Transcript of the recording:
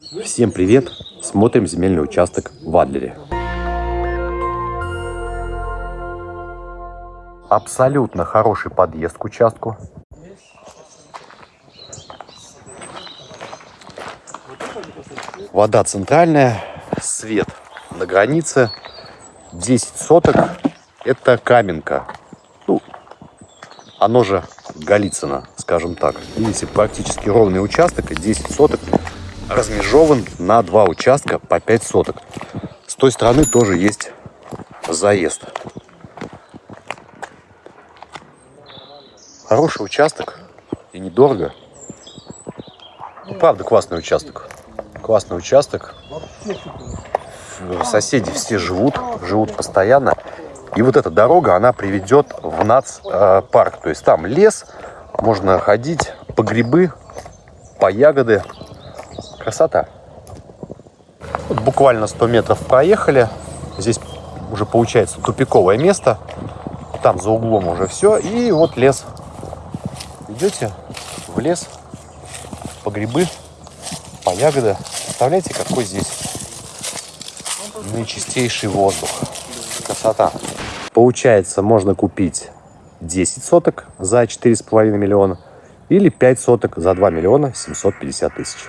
Всем привет! Смотрим земельный участок в Адлере. Абсолютно хороший подъезд к участку. Вода центральная, свет на границе. 10 соток – это Каменка. Ну, оно же Голицыно, скажем так. Видите, практически ровный участок, и 10 соток размежован на два участка по 5 соток. С той стороны тоже есть заезд. Хороший участок и недорого. Ну, правда, классный участок. Классный участок. Соседи все живут, живут постоянно. И вот эта дорога, она приведет в нацпарк. То есть там лес, можно ходить по грибы, по ягоды. Красота. Вот буквально 100 метров проехали. Здесь уже получается тупиковое место. Там за углом уже все. И вот лес. Идете в лес по грибы, по ягоды. Представляете, какой здесь наичистейший воздух. Красота. Получается, можно купить 10 соток за 4,5 миллиона или 5 соток за 2 миллиона 750 тысяч.